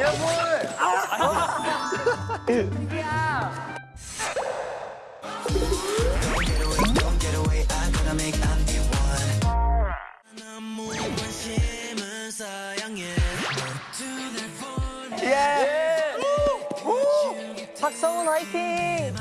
야 뭘? 박성훈 화이팅!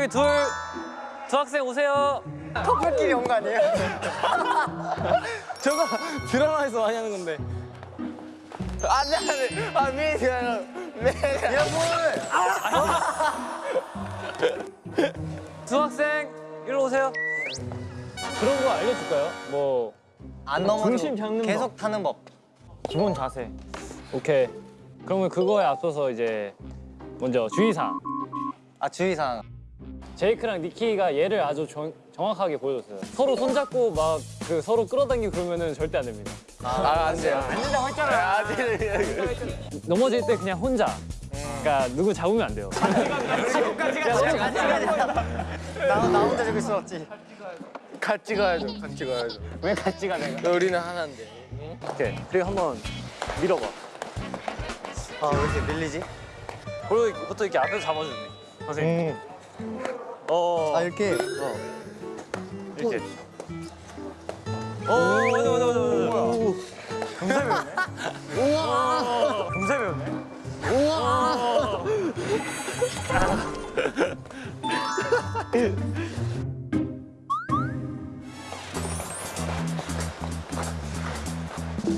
저기 둘, 두 학생 오세요. 커플끼리 온 거 아니에요? 저거 드라마에서 많이 하는 건데. 안돼 안돼. 아 미안해. 네. 야 뭘? 두 학생 일로 오세요. 그런 거 알려줄까요? 뭐 안 넘어도 중심 잡는 계속 타는 법. 기본 자세. 오케이. 그러면 그거에 앞서서 이제 먼저 주의사항. 아 주의사항. 제이크랑 니키가 얘를 아주 정, 정확하게 보여줬어요. 서로 손잡고 막 그 서로 끌어당기고 그러면은 절대 안 됩니다. 아안 돼요. 아, 넘어질 때 그냥 혼자. 그러니까 누구 잡으면 안 돼요. 나, 나 혼자 저기 있어 없지. 같이 가야죠. 같이 가야죠. 왜 같이 가 내가? 우리는 하나인데. 오케이. 그리고 한번 밀어봐. 아 왜 이렇게 밀리지? 그리고 보통 이렇게 앞에서 잡아주네. 선생님. 어, 아 이렇게. 이렇게. 어, 맞아, 맞아, 맞아, 맞아. 금세 배우네. 우와. 금세 배우네.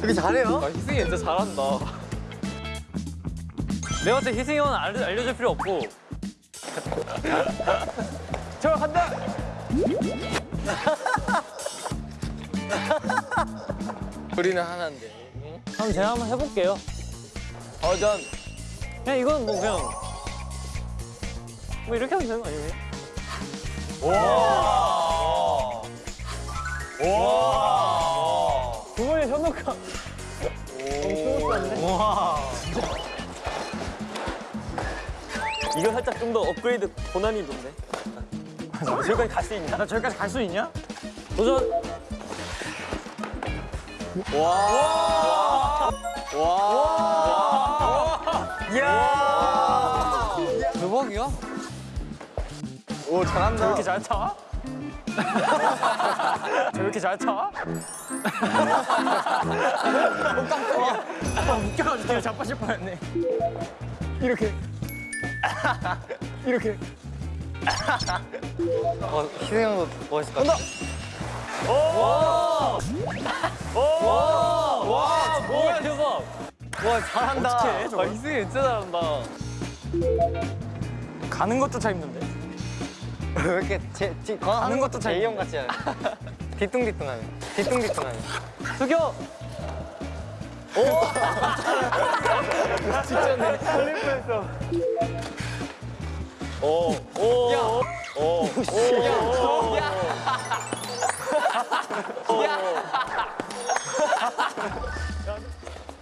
되게 잘해요. 아 희승이 진짜 잘한다. 내가 봤을 때 희승이 형은 알려, 알려줄 필요 없고. 저 간다! 우리는 하나인데. 그럼 제가 한번 해볼게요. 어, 전 그냥 이건 뭐 그냥 뭐 이렇게 하면 되는 거 아니에요? 와. 그거에 현혹감. 이거 살짝 좀 더 업그레이드 고난이도인데. 저기까지 갈 수 있냐? 나 저기까지 갈 수 있냐? 도전! 대박이야. 오 잘한다. 저렇게 잘 차? 저렇게 잘 차? 깜짝이야. 웃겨가지고 자빠질 뻔했네. 이렇게. 이렇게. 어 희승 형도 멋있을 것 같아. 뭐야 대박! 와 잘한다. 어떡해? 저 희승이 진짜 잘한다. 가는 것조차 힘든데? 왜 이렇게 제, 제, 하는 것도 제이 형 같지 않아? 뒤뚱뒤뚱하네. 뒤뚱뒤뚱하네. 숙여! 오! 진짜네. 살릴 뻔했어. 오! 오! 야! 오! 오! 야!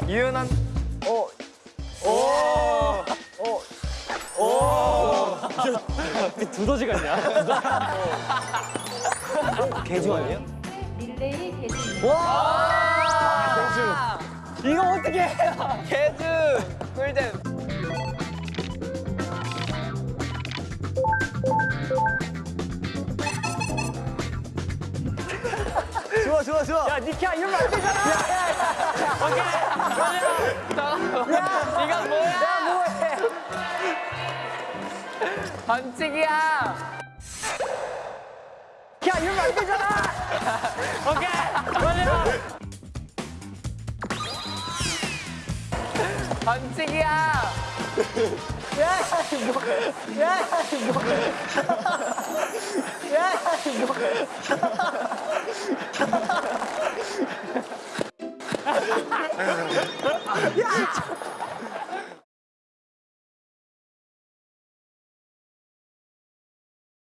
유연한. 어. 두더지 같냐? 개주 아니에요? 릴레이 개수 이거 어떻게 해요? 개주 좋아 좋아 야 니키야 이런 거안 되잖아. 오케이. 마지막 야 이건 뭐야? 야 뭐해? 반칙이야. 야 이런 거안 되잖아. 오케이. 마지막 반칙이야. 야.